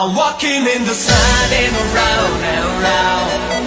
I'm walking in the sun and around and around.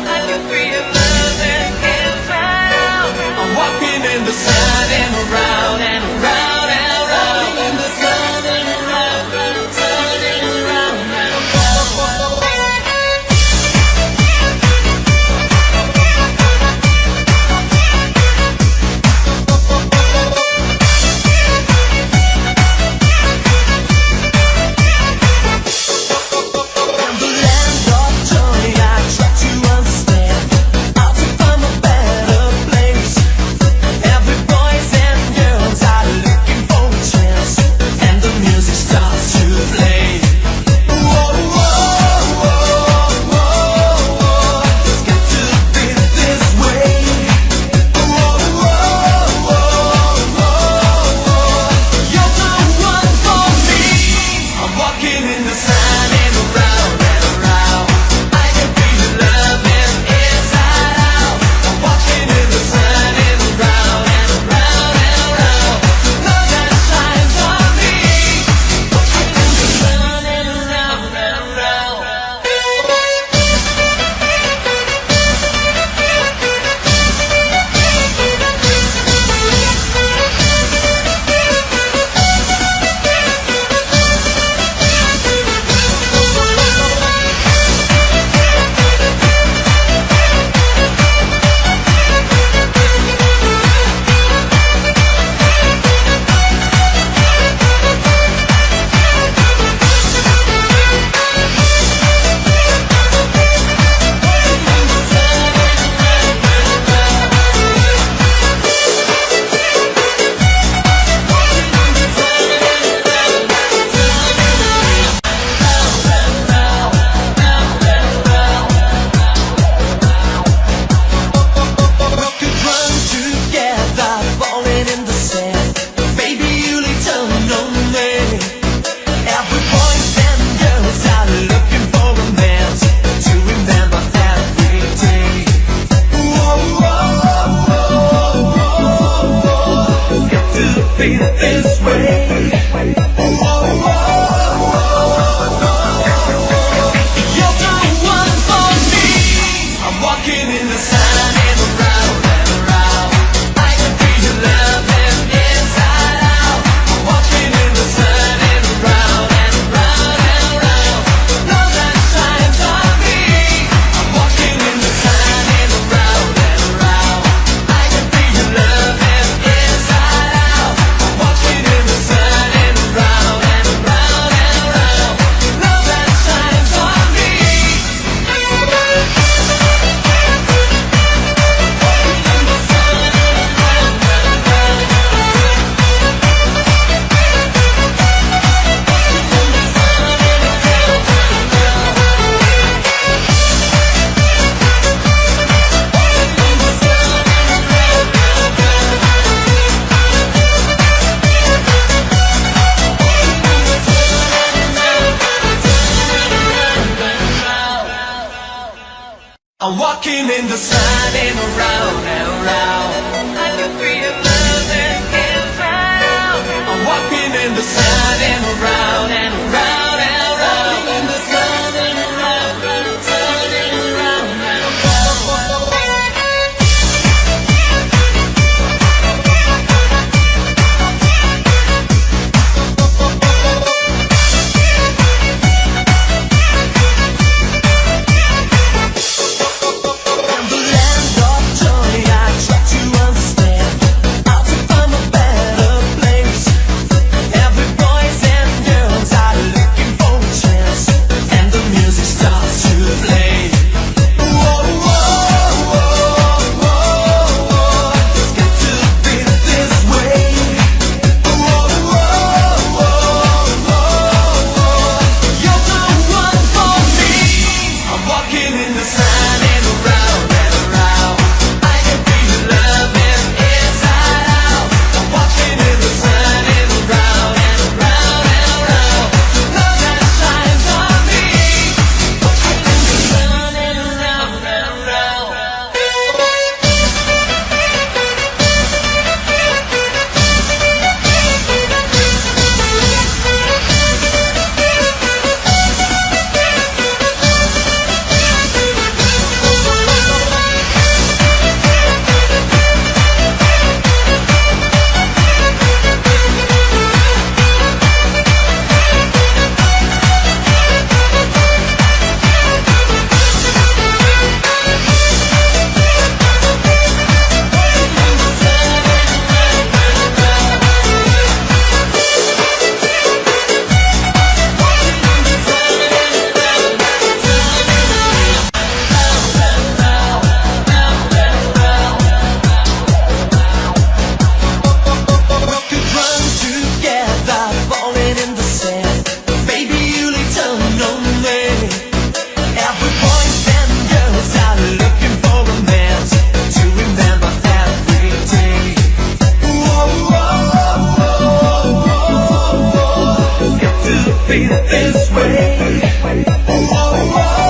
in the sun ain't around. Oh, oh, oh.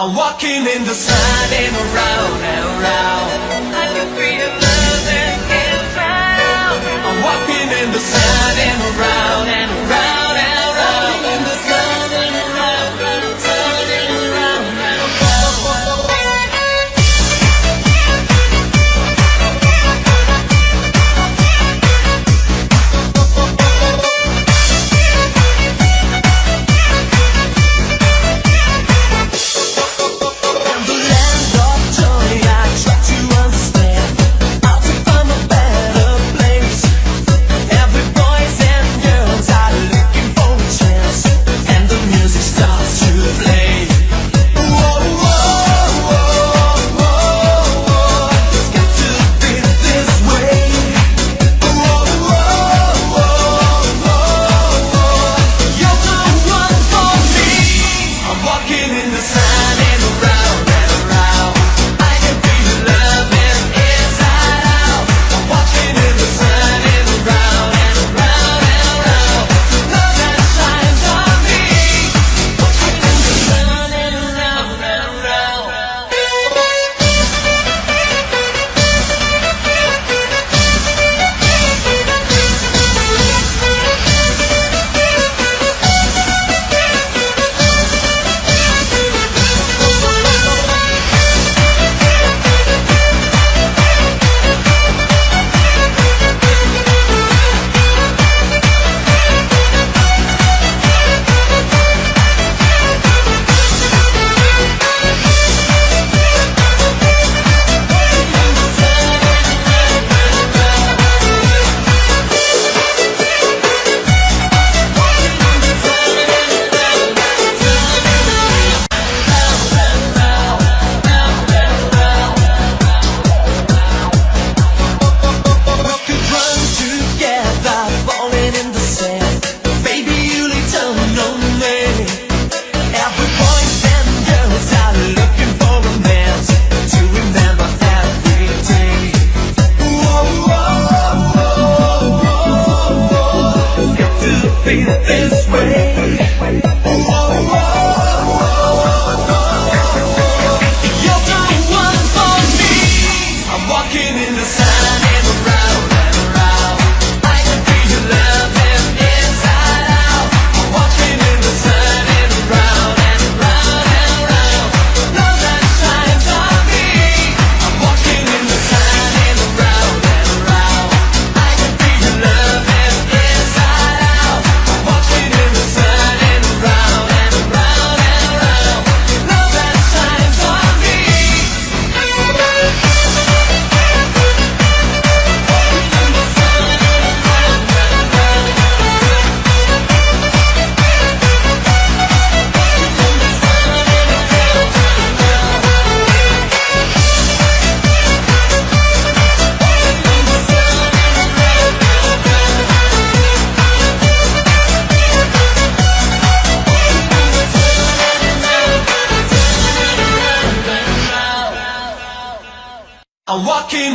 I'm walking in the sun and around and around. I can free to love and get found. I'm walking in the sun and around and around.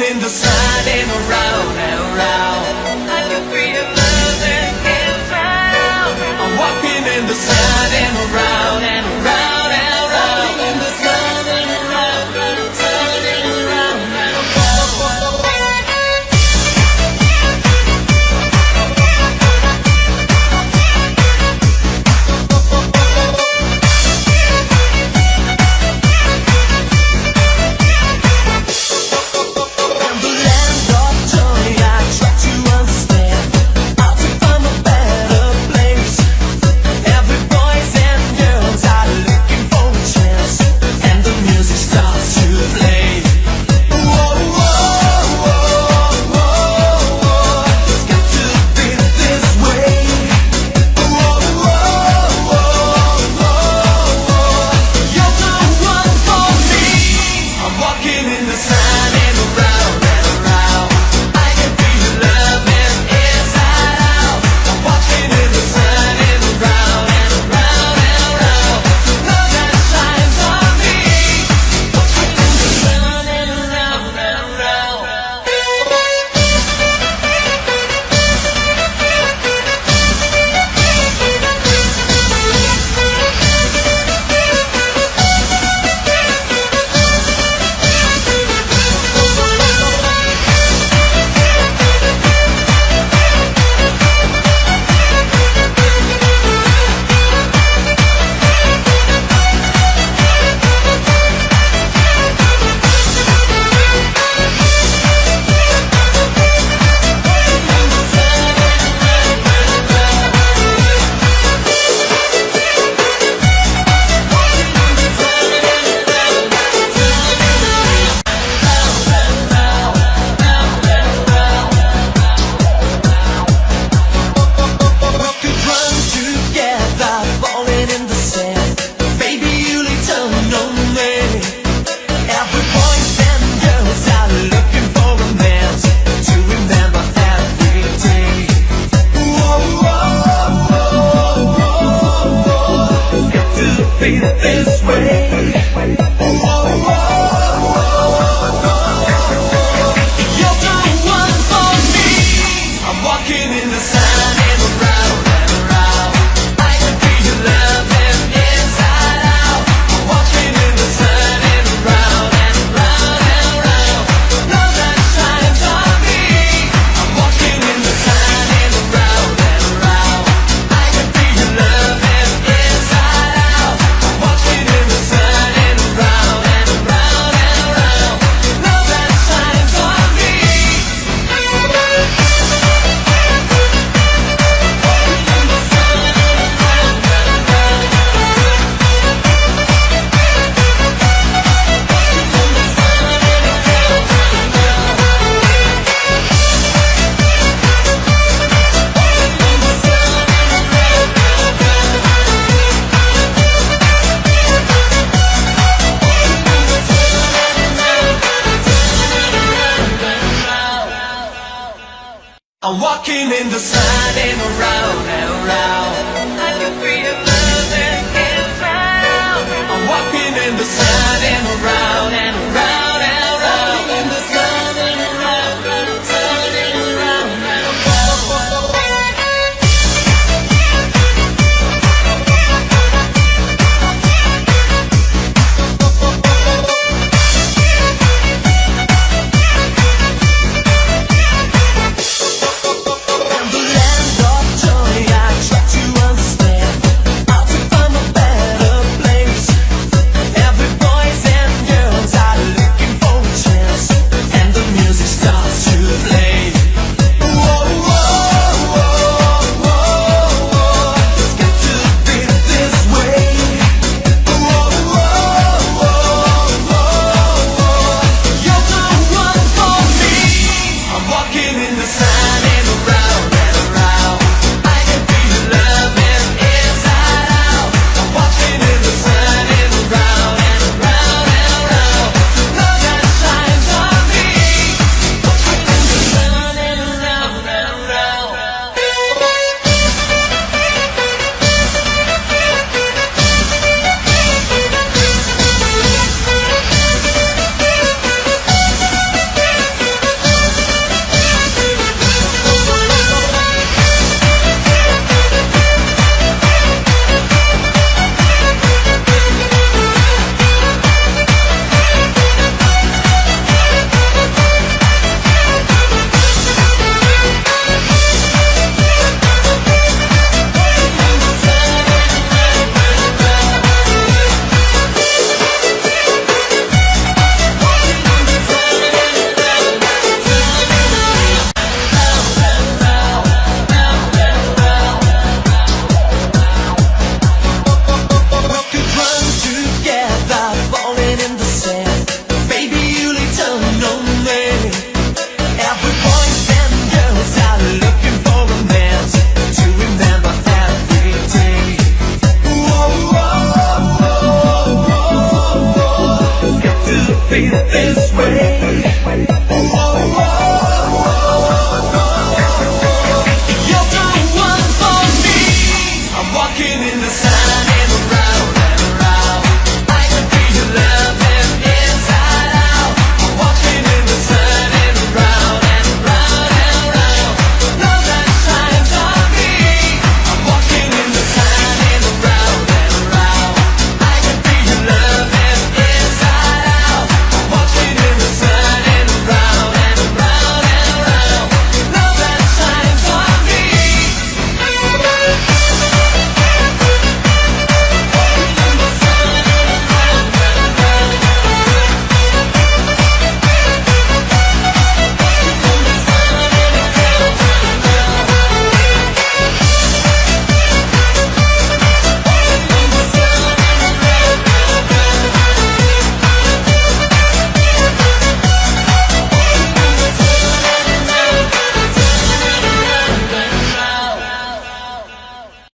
In the sun